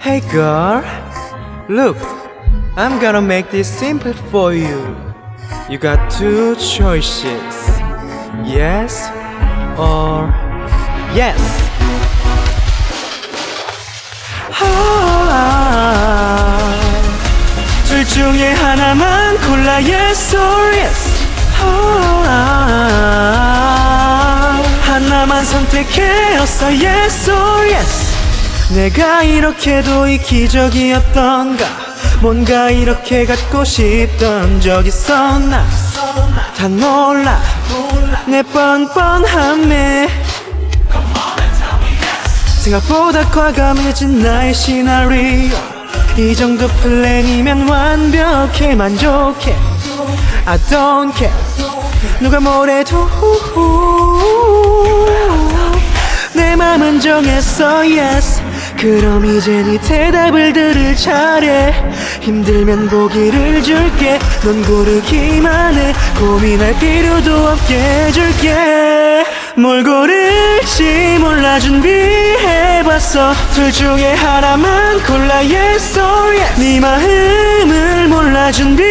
Hey girl, look, I'm gonna make this simple for you. You got two choices. Yes or yes. 아, 둘 중에 하나만 골라 yes or yes. 아, 하나만 선택해 어서 yes or yes. 내가 이렇게도 이 기적이었던가? 뭔가 이렇게 갖고 싶던 적 있었나? 다 놀라. 내 뻔뻔함에. 생각보다 과감해진 나의 시나리오. 이 정도 플랜이면 완벽해 만족해. I don't care. 누가 뭐래도 내 맘은 정했어 yes 그럼 이제 네 대답을 들을 차례. 힘들면 보기를 줄게. 넌 고르기만 해. 고민할 필요도 없게 해줄게. 뭘 고를지 몰라 준비해봤어. 둘 중에 하나만 골라 yes or yes 네 마음을 몰라 준비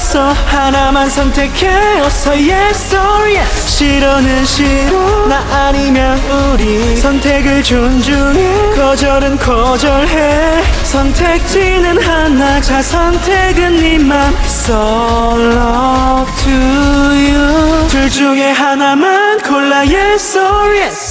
해봤어 하나만 선택해 어서 yes or yes 싫어는 싫어. 나 아니면 우리 선택을 존중해. 거절은 거절해. 선택지는 하나 자 선택은 네맘. So love to you. 둘 중에 하나만 골라 yes or yes